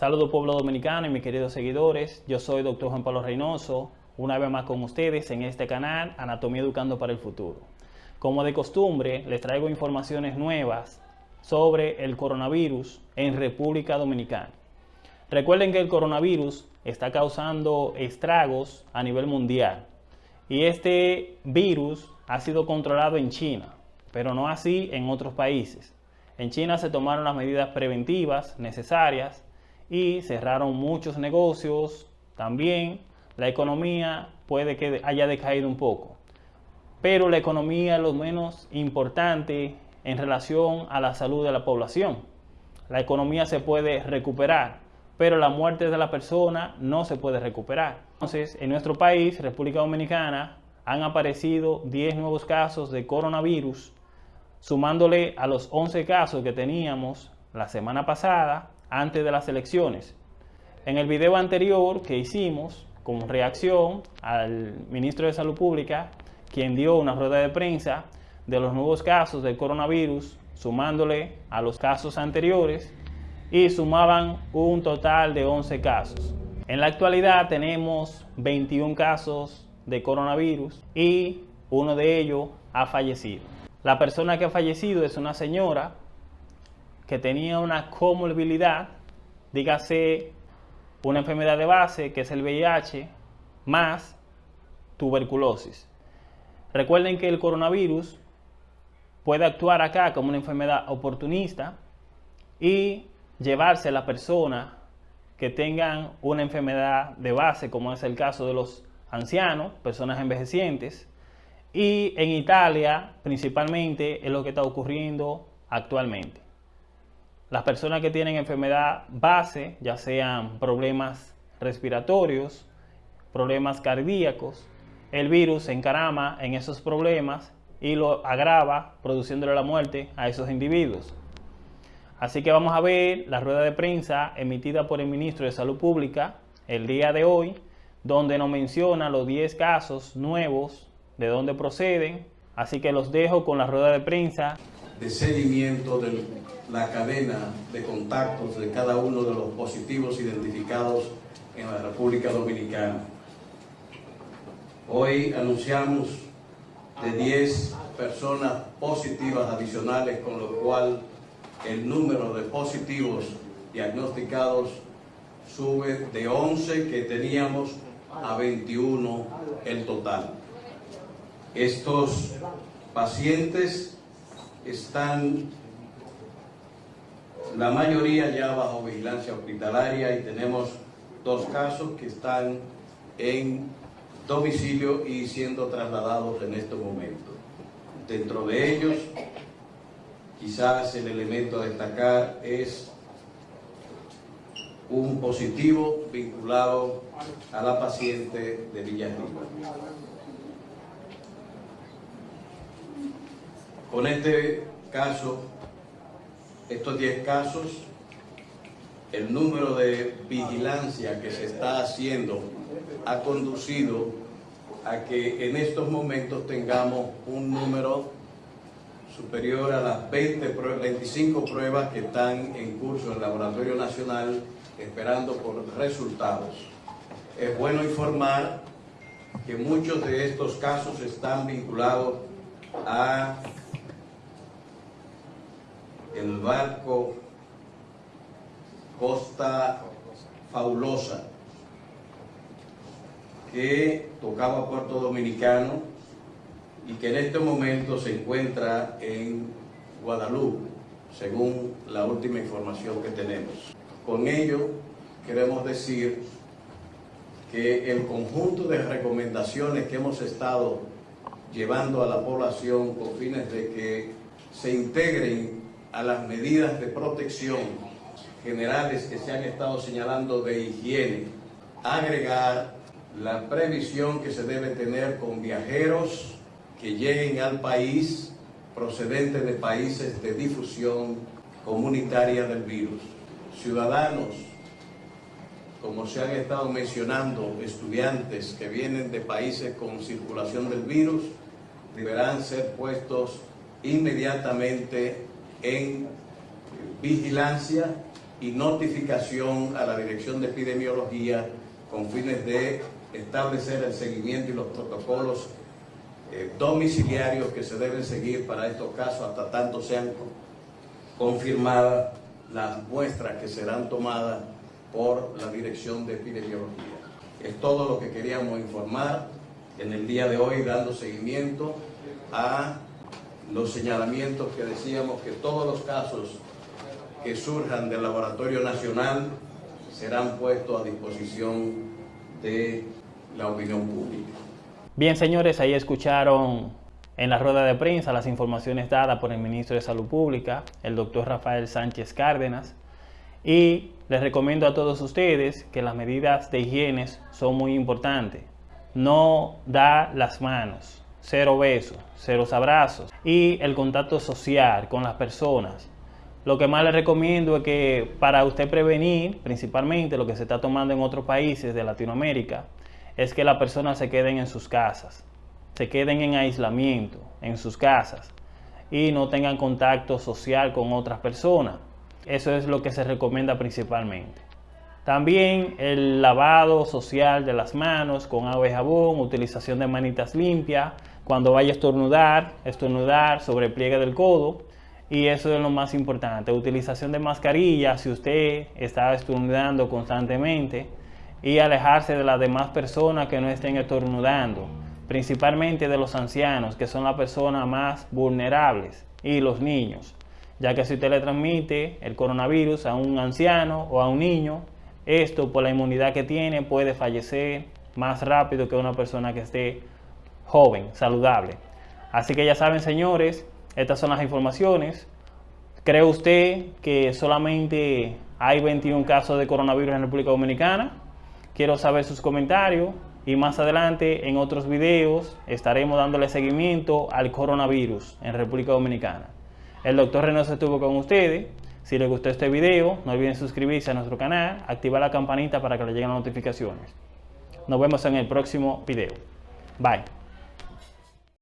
Saludos pueblo dominicano y mis queridos seguidores. Yo soy Dr. Juan Pablo Reynoso, una vez más con ustedes en este canal Anatomía Educando para el Futuro. Como de costumbre, les traigo informaciones nuevas sobre el coronavirus en República Dominicana. Recuerden que el coronavirus está causando estragos a nivel mundial y este virus ha sido controlado en China, pero no así en otros países. En China se tomaron las medidas preventivas necesarias y cerraron muchos negocios. También la economía puede que haya decaído un poco. Pero la economía es lo menos importante en relación a la salud de la población. La economía se puede recuperar, pero la muerte de la persona no se puede recuperar. Entonces, en nuestro país, República Dominicana, han aparecido 10 nuevos casos de coronavirus, sumándole a los 11 casos que teníamos la semana pasada antes de las elecciones. En el video anterior que hicimos, como reacción al ministro de Salud Pública, quien dio una rueda de prensa de los nuevos casos del coronavirus, sumándole a los casos anteriores, y sumaban un total de 11 casos. En la actualidad tenemos 21 casos de coronavirus y uno de ellos ha fallecido. La persona que ha fallecido es una señora que tenía una comorbilidad, dígase una enfermedad de base que es el VIH, más tuberculosis. Recuerden que el coronavirus puede actuar acá como una enfermedad oportunista y llevarse a la persona que tengan una enfermedad de base, como es el caso de los ancianos, personas envejecientes, y en Italia principalmente es lo que está ocurriendo actualmente. Las personas que tienen enfermedad base, ya sean problemas respiratorios, problemas cardíacos, el virus se encarama en esos problemas y lo agrava produciéndole la muerte a esos individuos. Así que vamos a ver la rueda de prensa emitida por el ministro de Salud Pública el día de hoy, donde nos menciona los 10 casos nuevos, de dónde proceden. Así que los dejo con la rueda de prensa. De seguimiento del la cadena de contactos de cada uno de los positivos identificados en la República Dominicana. Hoy anunciamos de 10 personas positivas adicionales, con lo cual el número de positivos diagnosticados sube de 11 que teníamos a 21 el total. Estos pacientes están la mayoría ya bajo vigilancia hospitalaria y tenemos dos casos que están en domicilio y siendo trasladados en este momento. Dentro de ellos, quizás el elemento a destacar es un positivo vinculado a la paciente de Villarriba. Con este caso estos 10 casos, el número de vigilancia que se está haciendo ha conducido a que en estos momentos tengamos un número superior a las 20, 25 pruebas que están en curso en el Laboratorio Nacional esperando por resultados. Es bueno informar que muchos de estos casos están vinculados a el barco Costa Fabulosa, que tocaba Puerto Dominicano y que en este momento se encuentra en Guadalupe, según la última información que tenemos. Con ello queremos decir que el conjunto de recomendaciones que hemos estado llevando a la población con fines de que se integren a las medidas de protección generales que se han estado señalando de higiene, agregar la previsión que se debe tener con viajeros que lleguen al país procedentes de países de difusión comunitaria del virus. Ciudadanos, como se han estado mencionando, estudiantes que vienen de países con circulación del virus, deberán ser puestos inmediatamente en vigilancia y notificación a la Dirección de Epidemiología con fines de establecer el seguimiento y los protocolos eh, domiciliarios que se deben seguir para estos casos hasta tanto sean confirmadas las muestras que serán tomadas por la Dirección de Epidemiología. Es todo lo que queríamos informar en el día de hoy, dando seguimiento a los señalamientos que decíamos que todos los casos que surjan del Laboratorio Nacional serán puestos a disposición de la opinión pública. Bien, señores, ahí escucharon en la rueda de prensa las informaciones dadas por el ministro de Salud Pública, el doctor Rafael Sánchez Cárdenas, y les recomiendo a todos ustedes que las medidas de higiene son muy importantes. No da las manos, cero besos, cero abrazos y el contacto social con las personas. Lo que más les recomiendo es que para usted prevenir, principalmente lo que se está tomando en otros países de Latinoamérica, es que las personas se queden en sus casas, se queden en aislamiento en sus casas y no tengan contacto social con otras personas. Eso es lo que se recomienda principalmente. También el lavado social de las manos con agua y jabón, utilización de manitas limpias, cuando vaya a estornudar, estornudar sobre pliegue del codo. Y eso es lo más importante, utilización de mascarilla si usted está estornudando constantemente y alejarse de las demás personas que no estén estornudando, principalmente de los ancianos, que son las personas más vulnerables, y los niños ya que si usted le transmite el coronavirus a un anciano o a un niño, esto por la inmunidad que tiene puede fallecer más rápido que una persona que esté joven, saludable. Así que ya saben señores, estas son las informaciones. ¿Cree usted que solamente hay 21 casos de coronavirus en República Dominicana? Quiero saber sus comentarios y más adelante en otros videos estaremos dándole seguimiento al coronavirus en República Dominicana. El doctor Reynoso estuvo con ustedes. Si les gustó este video, no olviden suscribirse a nuestro canal, activar la campanita para que les lleguen las notificaciones. Nos vemos en el próximo video. Bye.